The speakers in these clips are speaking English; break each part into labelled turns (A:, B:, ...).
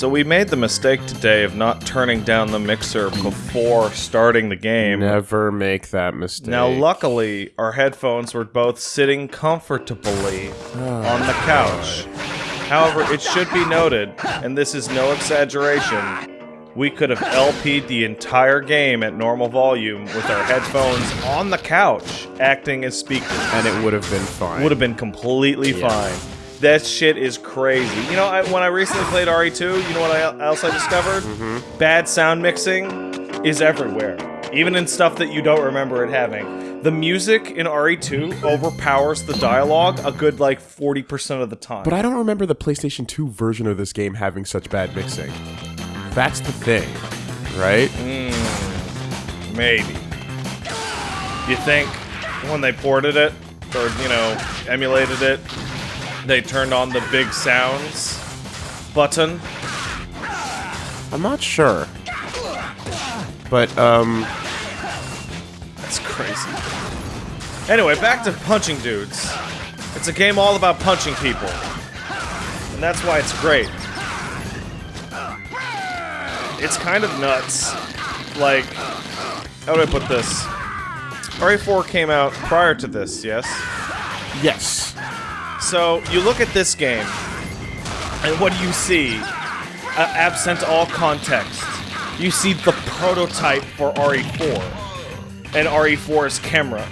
A: So we made the mistake today of not turning down the mixer before starting the game.
B: Never make that mistake.
A: Now, luckily, our headphones were both sitting comfortably on the couch. However, it should be noted, and this is no exaggeration, we could have LP'd the entire game at normal volume with our headphones on the couch, acting as speakers.
B: and it would have been fine.
A: Would have been completely
B: Yeah.
A: fine. That shit is crazy. You know, I, when I recently played RE2, you know what I, else I discovered?
B: Mm-hmm.
A: Bad sound mixing is everywhere, even in stuff that you don't remember it having. The music in RE2 overpowers the dialogue a good like 40% of the time.
B: But I don't remember the PlayStation 2 version of this game having such bad mixing. That's the thing, right?
A: Maybe. You think when they ported it, or, you know, emulated it, they turned on the big sounds button?
B: I'm not sure. But, um,
A: That's crazy. Anyway, back to punching dudes. It's a game all about punching people. And that's why it's great. It's kind of nuts. Like, how do I put this? RE4 came out prior to this, yes?
B: yes.
A: So, you look at this game, and what do you see? Uh, absent all context, you see the prototype for RE4 and RE4's camera.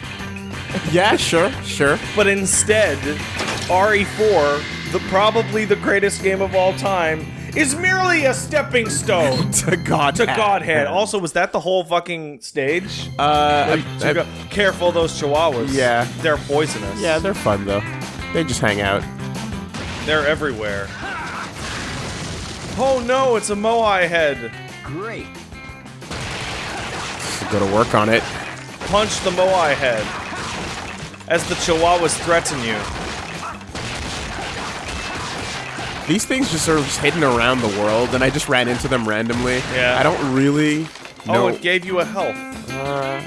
B: Yeah, sure, sure.
A: But instead, RE4, the probably the greatest game of all time, is merely a stepping stone
B: to God.
A: to Godhead. Also, was that the whole fucking stage?
B: Uh, I-
A: go- Careful, those chihuahuas.
B: Yeah.
A: They're poisonous.
B: yeah, they're fun though. They just hang out.
A: They're everywhere. Oh no, it's a Moai head.
C: Great.
B: Go to work on it.
A: Punch the Moai head. As the chihuahuas threaten you.
B: These things just are just hidden around the world, and I just ran into them randomly.
A: Yeah.
B: I don't really know.
A: Oh, it gave you a health.
B: uh,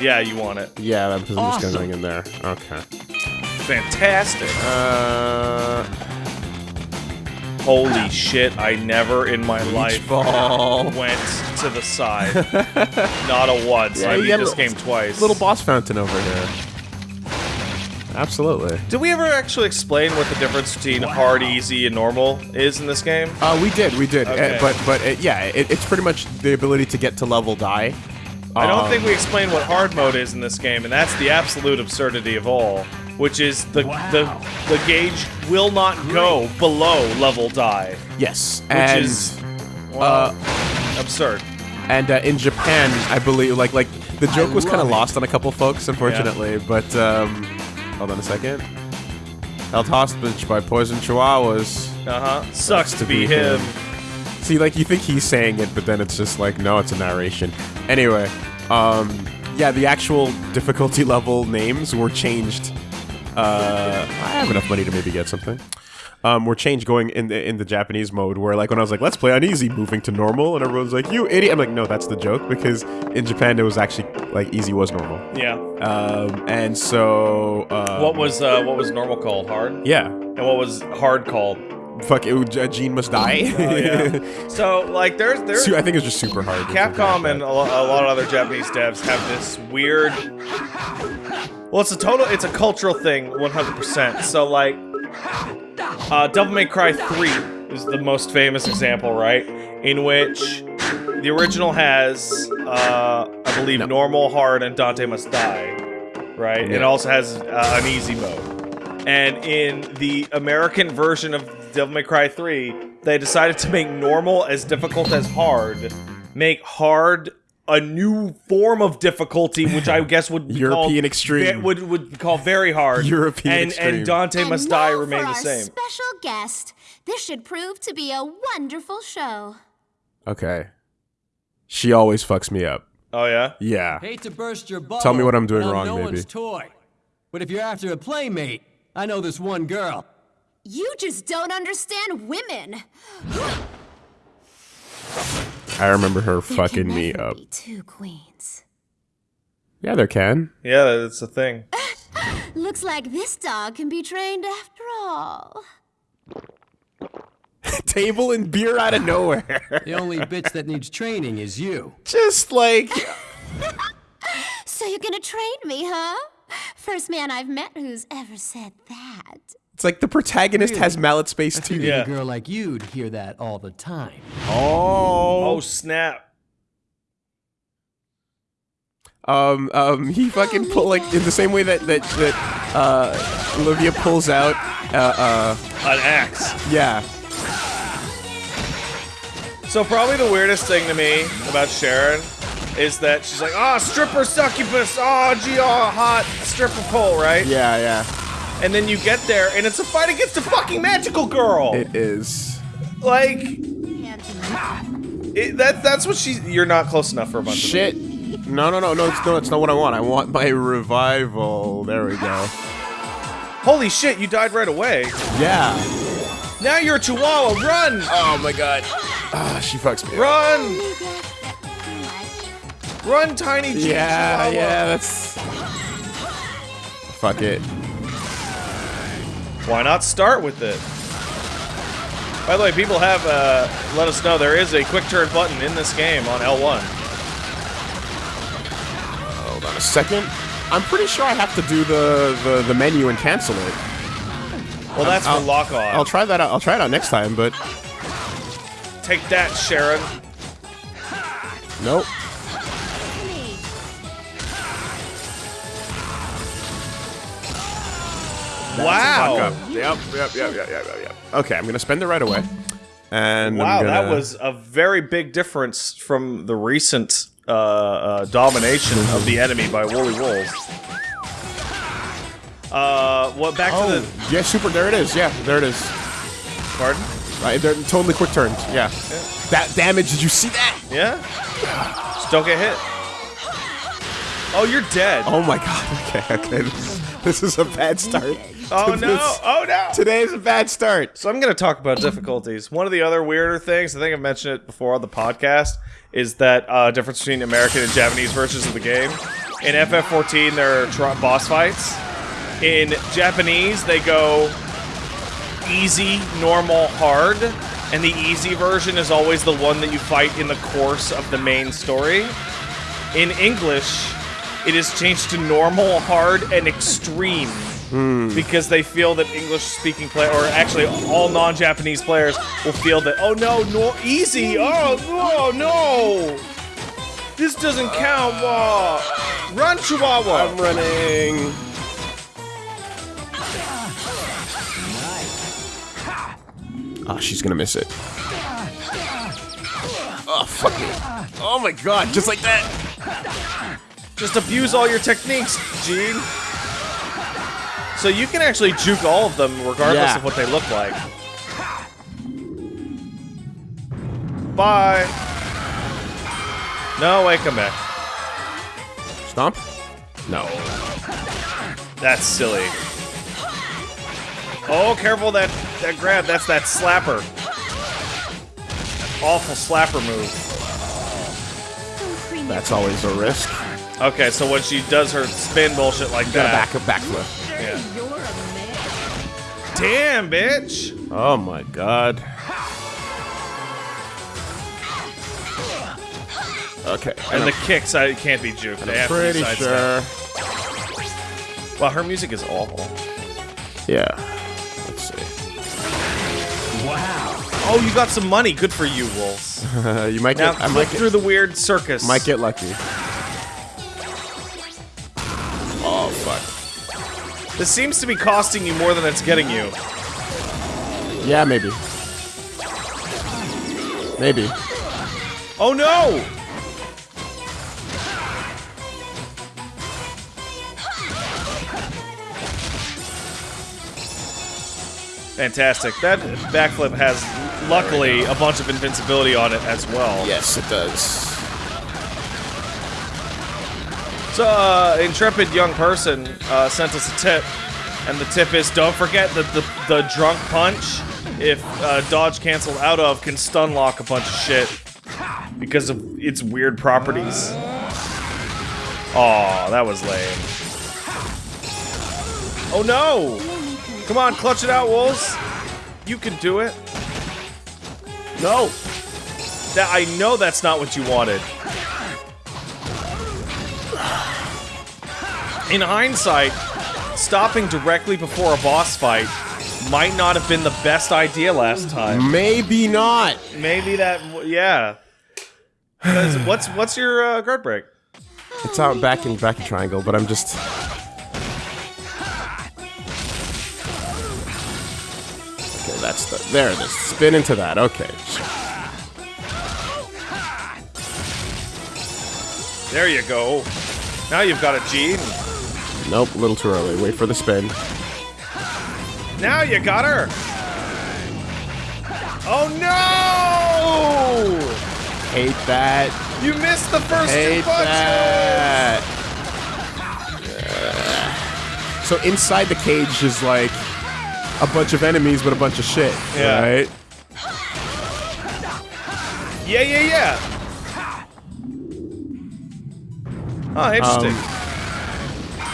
A: Yeah, you want it.
B: yeah, I'm just
C: Awesome.
B: going in there. Okay.
A: Fantastic.
B: Uh,
A: Holy shit, I never in my life
B: ball.
A: went to the side. Not a once.
B: Yeah,
A: I beat this game twice.
B: Little boss fountain over here. Absolutely.
A: Did we ever actually explain what the difference between hard, easy, and normal is in this game?
B: Uh, we did, we did,
A: Okay.
B: uh, but but uh, yeah, it, it's pretty much the ability to get to level die.
A: I don't
B: Um,
A: think we explained what hard mode is in this game, and that's the absolute absurdity of all. Which is the the the gauge will not go below level die,
B: Yes,
A: which
B: and
A: is well, absurd.
B: and uh, in Japan, I believe like like the joke was kind of lost on a couple folks, unfortunately. But um, hold on a second. Held hostage by poison chihuahuas.
A: Uh huh. Sucks to be him.
B: See, like you think he's saying it, but then it's just like no, it's a narration. Anyway, um, yeah, the actual difficulty level names were changed. Uh, I have enough money to maybe get something. Um, were changed going in the in the Japanese mode, where like when I was like, let's play on easy, moving to normal, and everyone's like, you idiot. I'm like, no, that's the joke because in Japan it was actually like easy was normal.
A: Yeah.
B: Um, and so uh,
A: What was uh, what was normal called? Hard.
B: yeah,
A: And what was hard called?
B: Fuck it, Gene must die.
A: Oh yeah. so like there's there's
B: I think it's just super hard.
A: Capcom and a lo- a lot of other Japanese devs have this weird. Well, it's a total. It's a cultural thing, 100%. So like, uh, Devil May Cry 3 is the most famous example, right? In which the original has, uh, I believe,
B: No.
A: normal, hard, and Dante Must Die, right? It also has uh, an easy mode. And in the American version of Devil May Cry 3, they decided to make normal as difficult as hard, make hard a new form of difficulty, which I guess would be
B: European
A: called,
B: extreme.
A: ve- would would be called very hard.
B: European
A: and
B: extreme.
A: and Dante
D: And
A: Must Die remain the same.
D: Special guest. This should prove to be a wonderful show.
B: Okay. She always fucks me up.
A: Oh yeah.
B: Yeah.
C: Hate to burst your bubble.
B: Tell me what I'm doing
C: but
B: wrong,
C: no
B: baby.
C: one's toy. But if you're after a playmate, I know this one girl.
D: You just don't understand women.
B: I remember her
D: There
B: fucking
D: can
B: me
D: never
B: up.
D: Be two queens.
B: Yeah, there can.
A: Yeah, that's a thing.
D: Looks like this dog can be trained after all.
B: table and beer out of nowhere.
C: The only bitch that needs training is you.
B: Just like
D: So you're gonna train me, huh? First man I've met who's ever said that.
B: It's like the protagonist has mallet space too.
A: Yeah.
C: a girl like you'd hear that all the time.
A: Oh Oh snap!
B: Um, um, he fucking pull like in the same way that that that uh, Olivia pulls out. Uh, uh,
A: An axe.
B: yeah.
A: So probably the weirdest thing to me about Shannon is that she's like, ah, stripper succubus, ah, gee, ah, hot stripper pole, right?
B: Yeah, yeah.
A: And then you get there, and it's a fight against a fucking magical girl.
B: It is.
A: like, it, that that's what she. You're not close enough for a bunch
B: Shit. No, no, no, no, it's, no, it's not what I want. I want my revival. There we go.
A: Holy shit! You died right away.
B: Yeah.
A: Now you're a chihuahua. Run,
B: Oh my god. Ah, she fucks me.
A: run, run, tiny G
B: Yeah,
A: chihuahua.
B: yeah, that's. Fuck it.
A: Why not start with it? By the way, people have uh, let us know there is a quick turn button in this game on L1.
B: Hold on a second. I'm pretty sure I have to do the, the, the menu and cancel it.
A: Well, that's
B: I'll-
A: for lock on.
B: I'll try that out. I'll try it out next time, but
A: Take that, Shannon.
B: nope.
A: Wow.
B: Yep, yep, yep, yep, yep, yep, yep. Okay, I'm gonna spend it right away. And
A: Wow,
B: I'm
A: that was a very big difference from the recent uh, uh, domination of the enemy by Woolly Wolves. Uh, what? Back
B: Oh,
A: to the
B: yeah, super. There it is. Yeah, there it is.
A: pardon?
B: Right, they're totally quick turns. Yeah. That damage. Did you see that?
A: Yeah. Just don't get hit. Oh, you're dead.
B: Oh my god. Okay, okay. This, this is a bad start.
A: Oh no! Oh no!
B: Today is a bad start.
A: So I'm going to talk about difficulties. One of the other weirder things, I think I've mentioned it before on the podcast, is that uh, difference between American and Japanese versions of the game. In FF14, there are tr- boss fights. In Japanese, they go easy, normal, hard, and the easy version is always the one that you fight in the course of the main story. In English, it is changed to normal, hard, and extreme Hmm. because they feel that English-speaking player, or actually all non-Japanese players, will feel that oh no, no, easy, oh no, no, this doesn't count. Wah. Run, Chihuahua.
B: I'm running. Oh, she's gonna miss it. Oh, fuck me. Oh my god, just like that.
A: Just abuse all your techniques, Gene. So you can actually juke all of them regardless
B: Yeah.
A: of what they look like. Bye. No, wait, come back.
B: Stomp? No.
A: That's silly. Oh, careful that that grab. That's that slapper. Awful slapper move.
B: That's always a risk.
A: Okay, so when she does her spin bullshit like that,
B: back a backflip.
A: Yeah. Damn, bitch.
B: Oh my god. Okay.
A: And the kicks, I can't be juked. They have to be
B: pretty
A: sidestepped.
B: sure.
A: Wow, her music is awful.
B: Yeah. Let's see. Wow.
A: Oh, you got some money. Good for you, Wolves.
B: You might
A: Now
B: get. I
A: click
B: might get,
A: through the weird circus.
B: might get lucky. Oh fuck.
A: This seems to be costing you more than it's getting you.
B: Yeah, maybe. Maybe.
A: Oh no! Fantastic. That backflip has, luckily, a bunch of invincibility on it as well.
B: Yes, it does.
A: So, uh, intrepid young person uh, sent us a tip, and the tip is don't forget that the, the drunk punch, if uh, dodge canceled out of, can stun lock a bunch of shit because of its weird properties. Aw, that was lame. Oh no! Come on, clutch it out, Wolves! You can do it.
B: No!
A: That I know that's not what you wanted. In hindsight, stopping directly before a boss fight might not have been the best idea last time.
B: Maybe not!
A: Maybe that, Yeah. What's what's your uh, guard break?
B: It's out back in back in triangle, but I'm just. Okay, that's the. There it is. Spin into that. Okay.
A: There you go. Now you've got a G.
B: Nope, a little too early. Wait for the spin.
A: Now you got her. Oh no!
B: Hate that.
A: You missed the first
B: Hate
A: two punches.
B: that. So inside the cage is like a bunch of enemies with a bunch of shit.
A: Yeah.
B: Right?
A: Yeah, yeah, yeah. Oh, interesting. Um,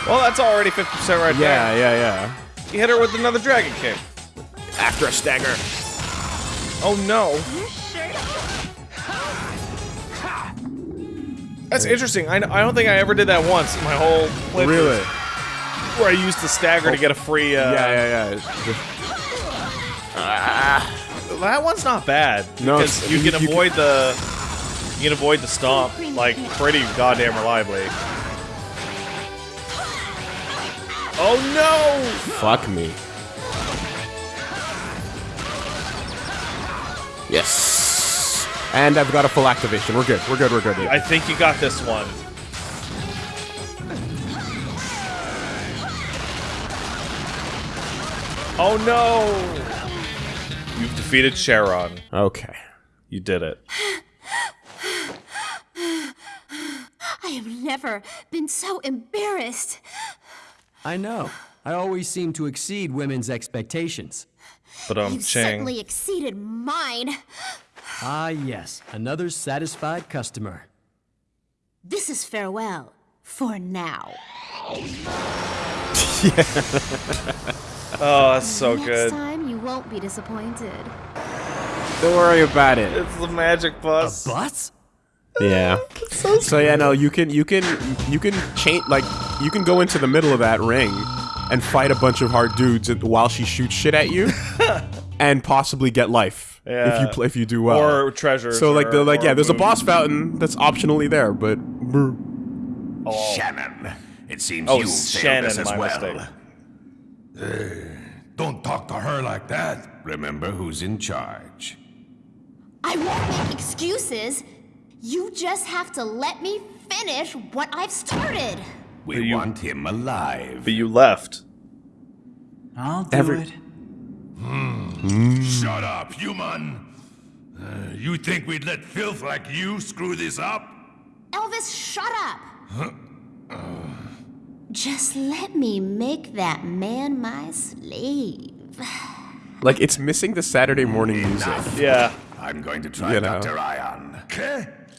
A: well, that's already 50% right
B: there. Yeah, yeah, yeah.
A: there. You hit her with another Dragon Kick.
B: After a stagger.
A: Oh no. That's interesting. I, I don't think I ever did that once in my whole playthrough.
B: Really?
A: Where I used the stagger to get a free. Uh,
B: Yeah, yeah, yeah.
A: That one's not bad.
B: No,
A: because
B: it's-
A: you
B: you-
A: can
B: you
A: avoid the you can avoid the stomp like pretty goddamn reliably. Oh no!
B: Fuck me. Yes. And I've got a full activation. We're good. We're good. We're good.
A: I think you got this one. Oh no! You've defeated Shannon.
B: Okay.
A: You did it.
D: I have never been so embarrassed.
C: I know. I always seem to exceed women's expectations.
A: But um,
D: You
A: Chang.
D: certainly exceeded mine.
C: Ah, yes. Another satisfied customer.
D: This is farewell for now.
A: Oh, that's so
D: Next
A: good.
D: time you won't be disappointed.
B: Don't worry about it.
A: It's the magic bus.
C: Butts?
B: Yeah. So yeah, no, you can you can you can change like you can go into the middle of that ring and fight a bunch of hard dudes while she shoots shit at you, and possibly get life if you play if you do well.
A: Or treasure.
B: so like the like yeah, there's a boss fountain that's optionally there, but brr. Oh.
E: Shannon, it seems
A: Oh,
E: you
A: Shannon,
E: failed us as well.
A: mistake.
E: Uh, don't talk to her like that. Remember who's in charge.
D: I won't make excuses. You just have to let me finish what I've started.
E: We
A: you-
E: want him alive.
A: But you left.
F: I'll do
B: Every-
F: it.
E: Shut up, human! Uh, you think we'd let filth like you screw this up?
D: Elvis, shut up. Just let me make that man my slave.
B: like it's missing the Saturday morning music.
A: Yeah.
E: I'm going to try
B: You know.
E: Dr. Ion.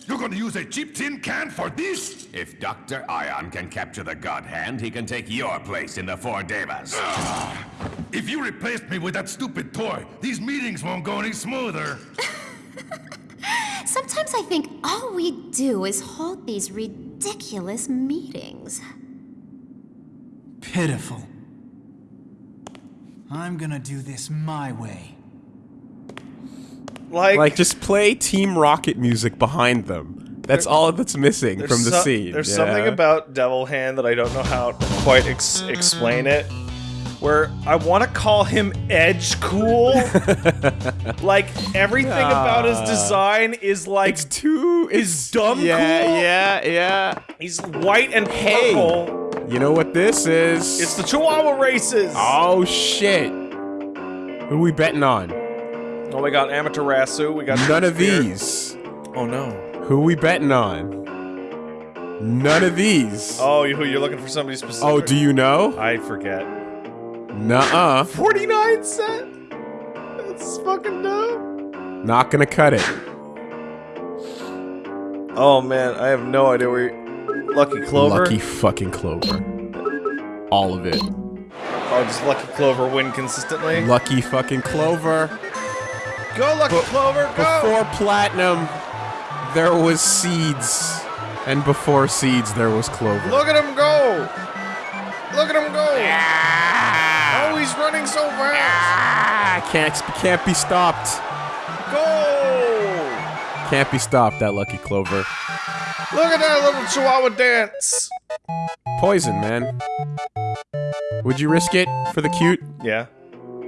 E: Okay? You're going to use a cheap tin can for this? If Dr. Ion can capture the God Hand, he can take your place in the Four Devas. Ah! if you replaced me with that stupid toy, these meetings won't go any smoother.
D: Sometimes I think all we do is hold these ridiculous meetings.
F: Pitiful. I'm gonna do this my way.
A: Like,
B: Like just play Team Rocket music behind them. That's all that's missing from the
A: so-
B: scene.
A: There's
B: yeah?
A: something about Devil Hand that I don't know how to quite ex- explain it. Where I want to call him Edge Cool. like everything about his design is like
B: it's too
A: is dumb
B: yeah,
A: cool.
B: Yeah, yeah,
A: He's white and
B: Hey.
A: purple.
B: You know what this is?
A: It's the Chihuahua races.
B: Oh shit. Who we betting on?
A: Oh, we got Amaterasu. We got
B: None of these.
A: Oh no.
B: Who we betting on? None of these.
A: Oh, you, you're looking for somebody specific.
B: Oh, do you know?
A: I forget.
B: Nuh-uh.
A: 49 cent. That's fucking dumb.
B: Not gonna cut it.
A: Oh man, I have no idea where. You... Lucky Clover.
B: Lucky fucking Clover. All of it.
A: Oh, does Lucky Clover win consistently?
B: Lucky fucking Clover.
A: Go, Lucky Clover, go!
B: Before platinum, there was seeds, and before seeds, there was clover.
A: Look at him go! Look at him go! Oh, he's running so fast!
B: Ah, can't can't be stopped.
A: Go!
B: Can't be stopped. That lucky clover.
A: Look at that little chihuahua dance!
B: Poison, man. Would you risk it for the cute?
A: Yeah.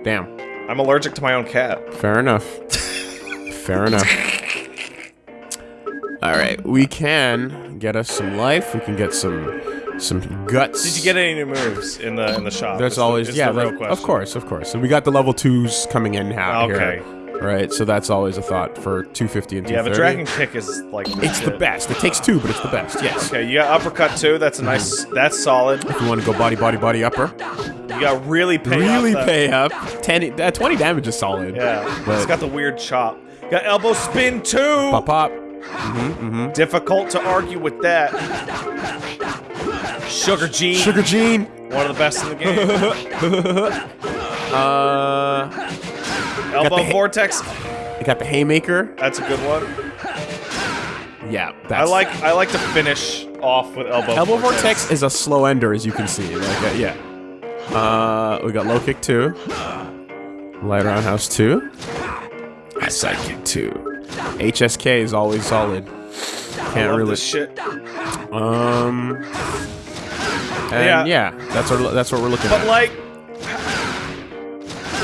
B: Damn.
A: I'm allergic to my own cat.
B: Fair enough. Fair enough. All right, we can get us some life. We can get some some guts.
A: Did you get any new moves in the in the shop?
B: There's always
A: is
B: yeah,
A: the question.
B: of course, of course. And we got the level twos coming in now.
A: Okay.
B: Right, so that's always a thought for 250 and 230.
A: Yeah, the dragon kick is like
B: It's the best. It takes two, but it's the best. Yes.
A: Okay, you got uppercut too. That's a nice. That's solid.
B: If you want to go body, body, body upper,
A: You got really pay.
B: really
A: up
B: pay up. 10, uh, 20 damage is solid.
A: Yeah,
B: But-
A: it's got the weird chop. Got elbow spin too.
B: Pop, pop. Mm -hmm, mm -hmm.
A: Difficult to argue with that. Sugar Gene,
B: Sugar Gene.
A: one of the best in the game.
B: Uh,
A: elbow vortex,
B: you got the haymaker.
A: that's a good one.
B: Yeah,
A: I like I like to finish off with elbow.
B: Elbow vortex is a slow ender, as you can see. Like, uh, yeah. Uh, we got low kick two, light roundhouse two, side kick two. HSK is always solid. Can't really.
A: this shit.
B: Um. And
A: Yeah.
B: yeah. that's what that's what we're looking for.
A: But
B: at.
A: like,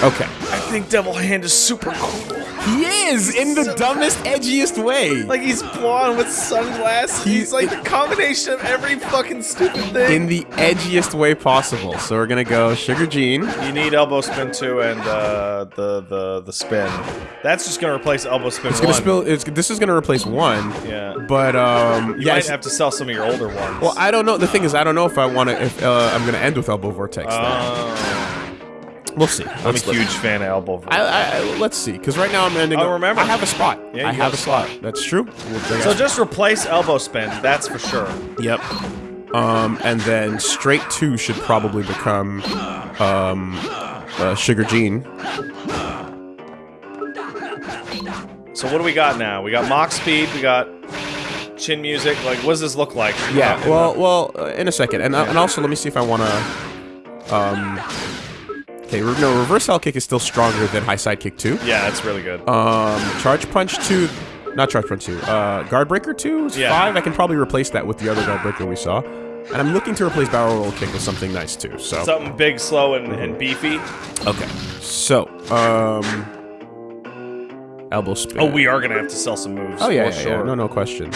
B: Okay.
A: I think Devil Hand is super cool.
B: He is in the
A: So-
B: dumbest, edgiest way.
A: Like he's blonde with sunglasses. He's like the combination of every fucking stupid thing.
B: in the edgiest way possible. So we're gonna go Sugar Gene.
A: You need elbow spin two and uh, the the the spin. That's just gonna replace elbow spin
B: It's
A: one.
B: gonna spill. It's, this is gonna replace one.
A: Yeah.
B: But um,
A: You
B: yeah.
A: might have to sell some of your older ones.
B: Well, I don't know. The thing is, I don't know if I want to. If uh, I'm gonna end with elbow vortex. though.
A: Oh,
B: we'll see.
A: I'm
B: Let's-
A: a huge fan of elbow.
B: I, I, let's see, because right now I'm ending.
A: Oh,
B: up-
A: remember.
B: I have a spot.
A: Yeah, you
B: I have
A: a
B: a slot. That's true. We'll
A: so
B: it.
A: just replace elbow spin. That's for sure.
B: Yep. Um, and then straight two should probably become um, uh, Sugar Gene.
A: So what do we got now? We got mock speed. We got chin music. Like, what does this look like?
B: Yeah. Well, well, uh, in a second, and uh, and also let me see if I want to. Um. Okay. No, reverse L kick is still stronger than high side kick two.
A: yeah, that's really good.
B: Um, charge punch two, not charge punch two. Uh, guard breaker two is
A: Yeah.
B: five. I can probably replace that with the other guard breaker we saw. And I'm looking to replace barrel roll kick with something nice too. So
A: Something big, slow, and, and beefy.
B: okay. So um, elbow spin.
A: Oh, we are gonna have to sell some moves.
B: Oh yeah, yeah,
A: sure.
B: yeah. No, no question.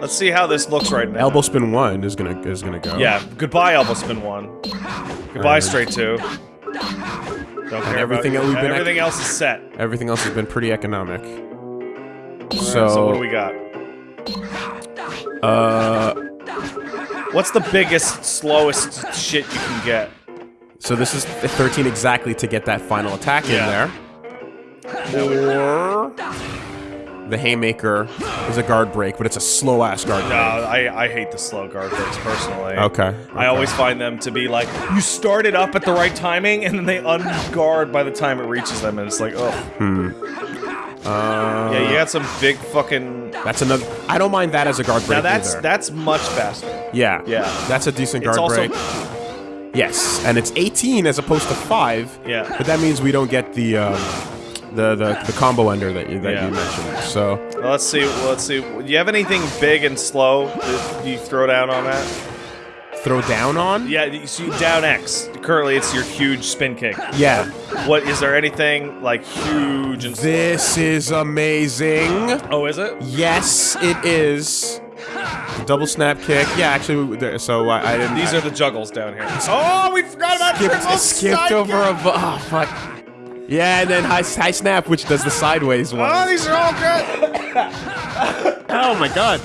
A: Let's see how this looks right now.
B: Elbow spin one is gonna is gonna go.
A: Yeah. Goodbye, elbow spin one. Goodbye,
B: Alright.
A: straight two. Don't care
B: everything
A: about
B: that we've been-
A: Everything else is set.
B: Everything else has been pretty economic.
A: So,
B: So,
A: what do we got?
B: uh,
A: What's the biggest, slowest shit you can get?
B: so this is 13 exactly to get that final attack
A: Yeah.
B: in there. Or the haymaker is a guard break, but it's a slow ass guard break. No.
A: I, I hate the slow guard breaks personally.
B: Okay.
A: I always find them to be like, you start it up at the right timing, and then they unguard by the time it reaches them, and it's like, oh.
B: Uh,
A: Yeah, you got some big fucking.
B: That's another. I don't mind that as a guard break.
A: Now that's
B: either.
A: that's much faster.
B: Yeah.
A: Yeah.
B: That's a decent
A: It's
B: guard
A: also
B: break. Yes, and it's 18 as opposed to five.
A: Yeah.
B: But that means we don't get the um, the, the the combo ender that you that
A: Yeah.
B: you mentioned. So
A: let's see. well, Let's see. Do you have anything big and slow that you throw down on that?
B: throw down on.
A: Yeah, you see down X. Currently, it's your huge spin kick.
B: Yeah.
A: What is there anything like huge and slow?
B: This is amazing.
A: Oh, is it?
B: Yes, it is. The double snap kick. Yeah, actually, so I, I didn't.
A: These are the juggles down here. Oh, we forgot about
B: skipped,
A: triple
B: skipped over
A: kick.
B: a. Oh fuck. Yeah, and then high, high snap, which does the sideways one.
A: Oh, these are all good.
B: Oh my god.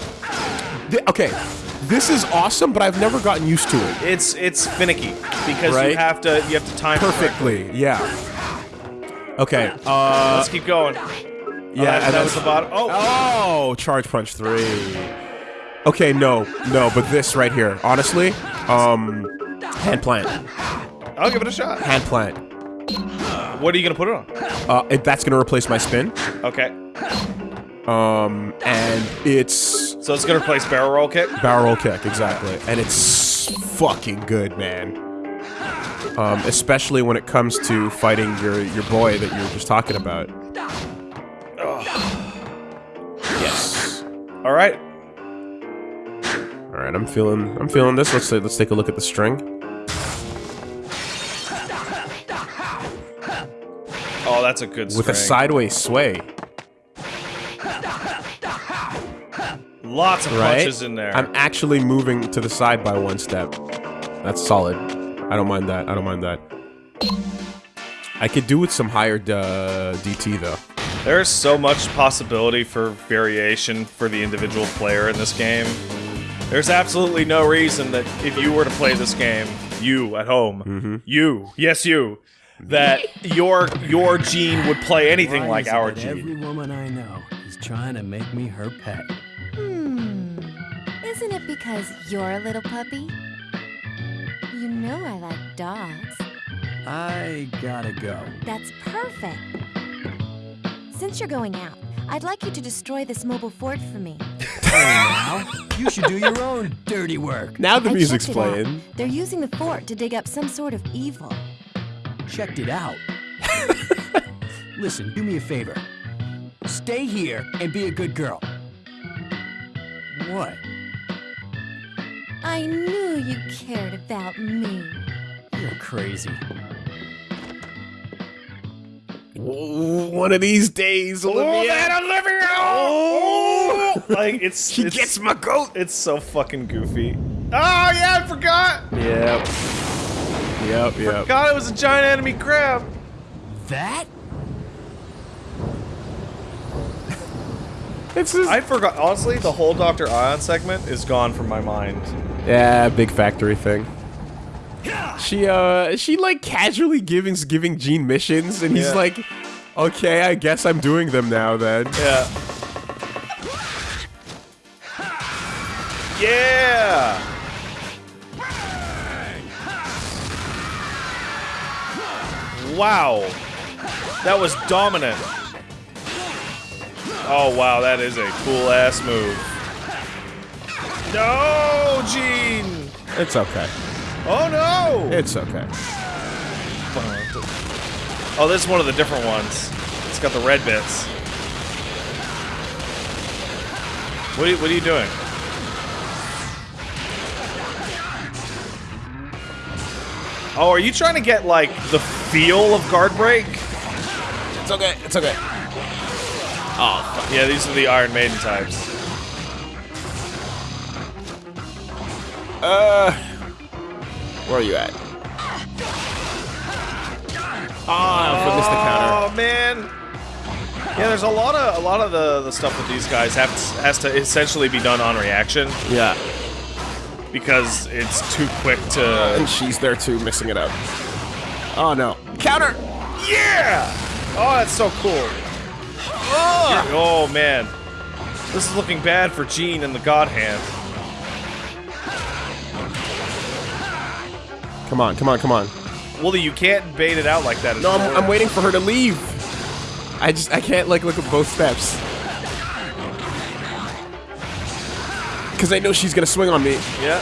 B: Th- okay, this is awesome, but I've never gotten used to it
A: It's it's finicky because you have to you have to time it correctly.
B: perfectly. Yeah. Okay. Uh.
A: Let's keep going.
B: Yeah.
A: that,
B: and
A: that was
B: that's-
A: the bottom. Oh,
B: Oh, charge punch three. Okay, no, no, but this right here, honestly, um, hand plant,
A: I'll give it a shot.
B: hand plant.
A: What are you gonna put it on?
B: Uh, it, that's gonna replace my spin.
A: Okay.
B: Um, and it's
A: So it's gonna replace barrel roll kick.
B: barrel roll kick exactly, and it's fucking good, man. Um, especially when it comes to fighting your your boy that you were just talking about. Yes.
A: All right.
B: All right, I'm feeling I'm feeling this. Let's let's take a look at the string.
A: Oh, that's a good
B: With a sideways sway,
A: Lots of
B: right?
A: punches in there.
B: I'm actually moving to the side by one step. That's solid. I don't mind that. I don't mind that. I could do with some higher uh, DT though.
A: There's so much possibility for variation for the individual player in this game. There's absolutely no reason that if you were to play this game, you at home,
B: Mm-hmm.
A: you, yes you, that your your gene would play anything
C: Why
A: like our gene.
C: Every woman I know is trying to make me her pet.
D: Hmm. Isn't it because you're a little puppy? You know I like dogs.
C: I gotta go.
D: That's perfect. Since you're going out, I'd like you to destroy this mobile fort for me.
C: Now, you should do your own dirty work.
B: Now the
D: I
B: music's
D: checked it out.
B: playing.
D: They're using the fort to dig up some sort of evil.
C: Checked it out. Listen, do me a favor. Stay here and be a good girl. What?
D: I knew you cared about me.
C: You're crazy.
B: One of these days, Olivia.
A: Oh, that Olivia! Oh! like it's
B: She
A: it's,
B: gets my goat.
A: it's so fucking goofy. Oh yeah, I forgot.
B: Yep. Yep. Yep.
A: God, it was a giant enemy crab.
C: That?
B: It's just,
A: I forgot. Honestly, the whole Doctor Ion segment is gone from my mind.
B: yeah, big factory thing. She uh, she like casually giving giving Gene missions, and he's
A: Yeah.
B: like, okay, I guess I'm doing them now then.
A: Yeah. Yeah. Wow. That was dominant. Oh wow, that is a cool ass move. No, Gene.
B: It's okay.
A: Oh no.
B: It's okay.
A: Oh, this is one of the different ones. It's got the red bits. What are you, what are you doing? Oh, are you trying to get like the feel of guard break?
B: It's okay. It's okay.
A: Oh, yeah, these are the Iron Maiden types.
B: Uh, where are you at? Ah, I missed the counter.
A: Oh man. Yeah, there's a lot of a lot of the, the stuff with these guys have to, has to essentially be done on reaction
B: Yeah,
A: because it's too quick to.
B: and she's there too, missing it up. Oh no, counter!
A: Yeah! Oh, that's so cool. Oh man, this is looking bad for Gene and the God Hand.
B: Come on, come on, come on.
A: Wooly, you can't bait it out like that.
B: No, I'm, I'm waiting for her to leave. I just, I can't like look at both steps. Cause I know she's gonna swing on me.
A: Yeah.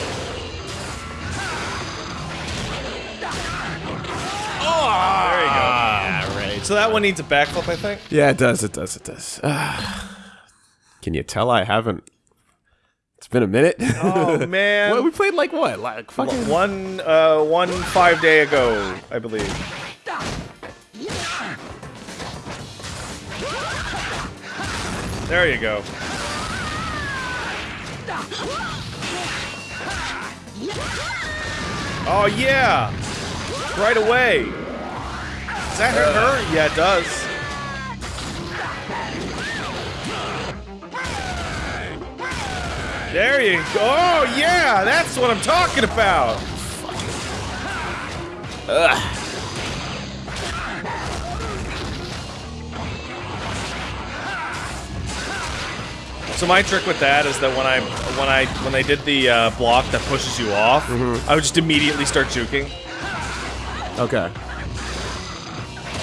B: Oh,
A: There you go.
B: Ah, right.
A: So that one needs a backflip, I think.
B: Yeah, it does, it does, it does. Ah. Can you tell I haven't? It's been a minute.
A: Oh man.
B: What, we played like what? Like fucking.
A: One, uh, one five day ago, I believe. There you go. Oh yeah! Right away. Does that hurt her? Yeah, it does. There you go. Oh yeah, that's what I'm talking about. So my trick with that is that when I when I when they did the uh, block that pushes you off, I would just immediately start juking.
B: Okay.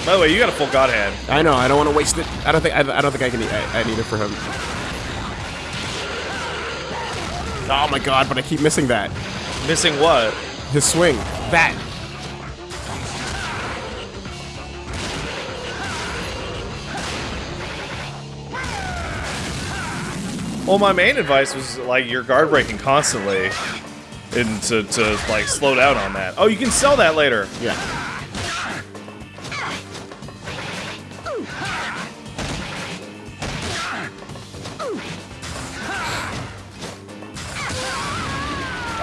A: By the way, you got a full god hand.
B: I know. I don't want to waste it. I don't think. I, I don't think I can. I, I need it for him. Oh my god! But I keep missing that.
A: Missing what?
B: His swing. That.
A: Well, my main advice was like you're guard breaking constantly, and to, to like slow down on that. Oh, you can sell that later.
B: Yeah.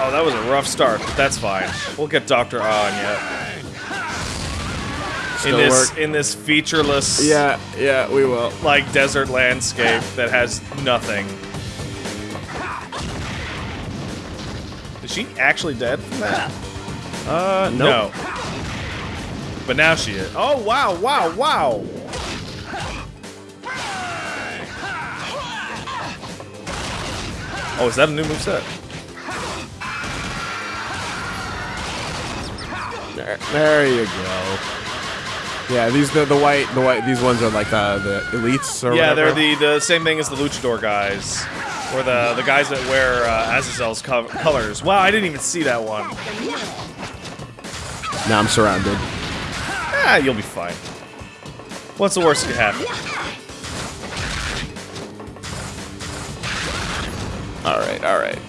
A: Oh, that was a rough start, but that's fine. We'll get Doctor ah on yet. In this
B: work.
A: in this featureless
B: Yeah. Yeah. We will.
A: like desert landscape that has nothing. She actually dead from that?
B: Uh.
A: No. But now she is. Oh wow, wow, wow. Oh, is that a new moveset?
B: There, there you go. Yeah, these the the white the white these ones are like the the elites or
A: Yeah,
B: whatever.
A: they're the the same thing as the luchador guys, or the the guys that wear uh, Azazel's co- colors. Wow, I didn't even see that one.
B: Now I'm surrounded.
A: Ah, you'll be fine. What's the worst that could happen?
B: All right, all right.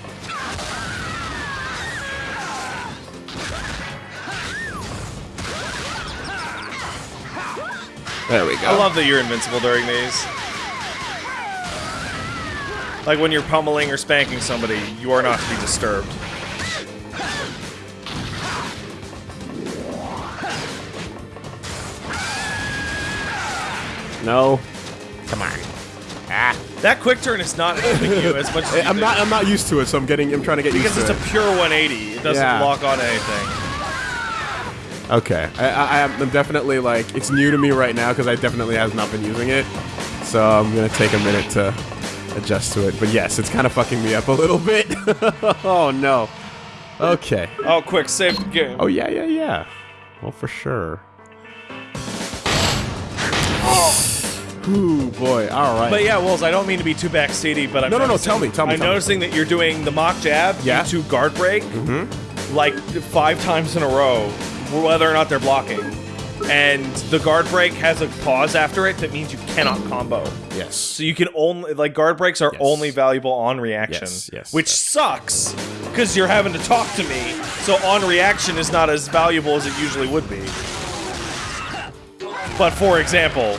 B: There we go.
A: I love that you're invincible during these. Like when you're pummeling or spanking somebody, you are not to be disturbed.
B: no. Come on. Ah.
A: That quick turn is not helping you as much as you
B: I'm
A: think.
B: not. I'm not used to it, so I'm getting. I'm trying to get
A: because
B: used
A: it's a pure 180. It doesn't
B: Yeah.
A: lock on anything.
B: Okay. I, I, I'm definitely like. It's new to me right now because I definitely have not been using it. So I'm gonna take a minute to adjust to it. But yes, it's kind of fucking me up a little bit. oh no. Okay.
A: Oh, quick, save the game.
B: Oh yeah, yeah, yeah. Well, for sure. Oh. Ooh, boy. All right.
A: But yeah, Wills, I don't mean to be too backseaty, but I'm
B: No, no, no, tell me, tell me,
A: I'm
B: tell me.
A: noticing that you're doing the mock jab
B: Yeah.
A: into guard break mm-hmm. like five times in a row, whether or not they're blocking. And the guard break has a pause after it that means you cannot combo.
B: yes.
A: So you can only like guard breaks are
B: Yes.
A: only valuable on reaction,
B: Yes, yes,
A: which
B: yes.
A: sucks because you're having to talk to me. So on reaction is not as valuable as it usually would be. But for example,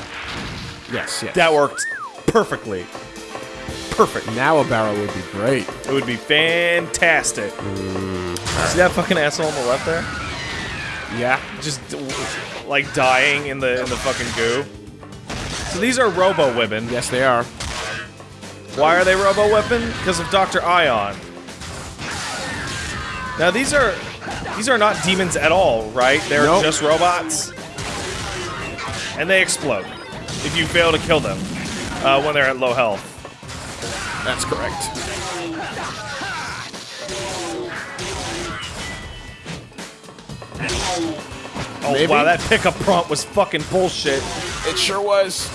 B: Yes. Yes.
A: that worked perfectly. Perfect.
B: now a barrel would be great.
A: It would be fantastic. Mm. See that fucking asshole on the left there?
B: Yeah.
A: Just like dying in the in the fucking goo. So these are Robo Women.
B: Yes, they are.
A: Why are they Robo Weapon? Because of Dr. Ion. Now these are these are not demons at all, right? They're
B: Nope.
A: just robots. And they explode if you fail to kill them uh, when they're at low health.
B: That's correct.
A: Oh
B: Maybe.
A: wow, that pickup prompt was fucking bullshit.
B: It sure was.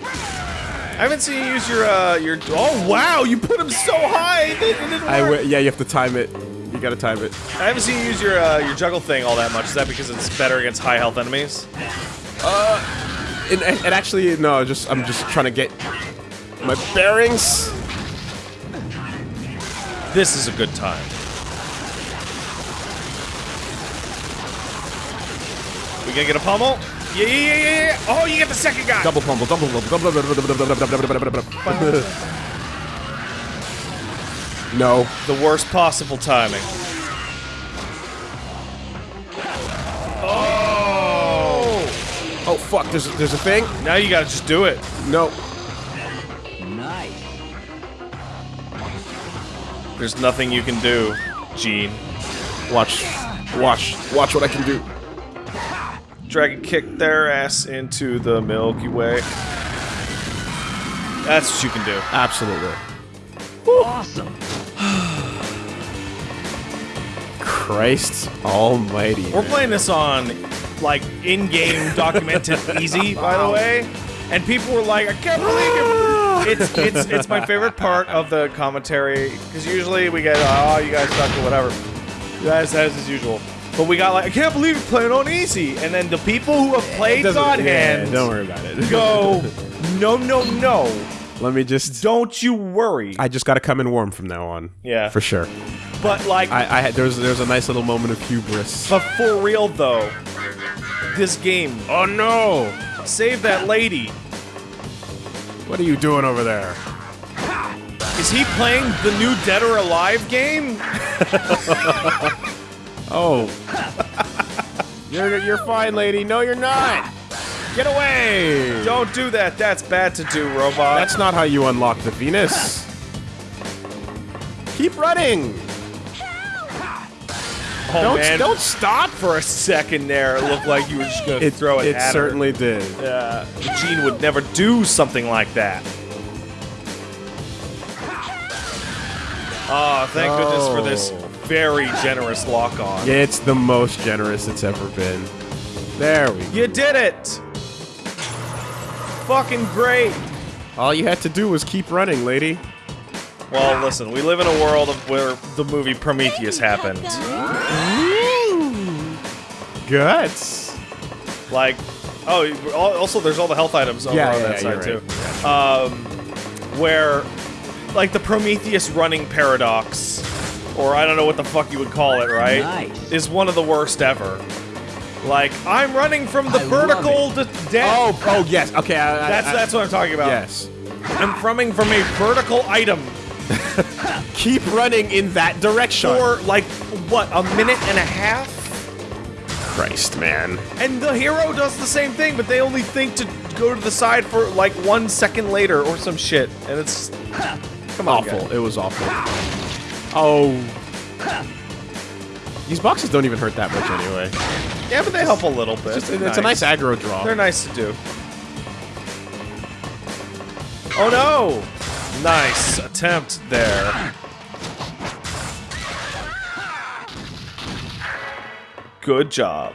A: I haven't seen you use your uh your. Oh wow, you put him so high. It
B: I yeah, you have to time it. You gotta time it.
A: I haven't seen you use your uh, your juggle thing all that much. Is that because it's better against high health enemies?
B: And, and, and actually, no, just I'm just trying to get my bearings.
A: This is a good time. We gonna get a pummel? Yeah, yeah, yeah, yeah, yeah. Oh, you get the second guy.
B: Double pummel, double pummel, double double double double double double double double double. No.
A: The worst possible timing.
B: Fuck! There's a, there's a thing.
A: Now you gotta just do it.
B: No.
C: Nice.
A: There's nothing you can do, Gene.
B: Watch, watch, watch what I can do.
A: Dragon kick their ass into the Milky Way. That's what you can do.
B: Absolutely.
C: Awesome.
B: Christ almighty.
A: We're
B: man.
A: playing this on, like, in-game documented easy, by the way. And people were like, I can't believe it. It's, it's, it's my favorite part of the commentary, because usually we get, oh, you guys suck or whatever. You guys, as is usual. But we got like, I can't believe you're playing on easy. And then the people who have played God
B: yeah,
A: Hand
B: Don't worry about it.
A: go, no, no, no.
B: Let me just.
A: Don't you worry.
B: I just got to come in warm from now on.
A: Yeah.
B: For sure.
A: But like,
B: I, I had there's there's a nice little moment of hubris.
A: but for real though, this game,
B: Oh no!
A: save that lady.
B: What are you doing over there?
A: Is he playing the new Dead or Alive game?
B: Oh. you're you're fine, lady. No, you're not. Get away!
A: Don't do that. That's bad to do, robot.
B: That's not how you unlock the Venus. Keep running.
A: Oh,
B: Don't
A: man.
B: don't stop.
A: For a second there, it looked like you were just gonna throw it.
B: It
A: at her.
B: certainly did.
A: Yeah, Gene would never do something like that. Oh, thank goodness for this
B: Oh.
A: very generous lock on.
B: It's the most generous it's ever been. There we go.
A: You did it! Fucking great!
B: All you had to do was keep running, lady.
A: Well, listen, we live in a world of where the movie Prometheus happened.
B: Guts.
A: Like, oh, also there's all the health items over
B: Yeah,
A: on
B: yeah,
A: that
B: yeah,
A: side
B: you're
A: too. Um, where, like the Prometheus running paradox, or I don't know what the fuck you would call it, right?
C: Nice.
A: Is one of the worst ever. Like I'm running from the
C: I
A: vertical to death.
B: Oh, oh yes. Okay, I, I-
A: that's
B: I-
A: that's what I'm talking about.
B: Yes.
A: I'm running from a vertical item
B: Keep running in that direction.
A: for like what a minute and a half.
B: Christ, man.
A: And the hero does the same thing, but they only think to go to the side for like one second later or some shit. And it's come on,
B: Awful.
A: guys.
B: It was awful. Oh. These boxes don't even hurt that much anyway.
A: Yeah, but they help a little bit.
B: It's,
A: They're
B: it's a nice aggro draw.
A: They're nice to do. Oh no! Nice attempt there. Good job.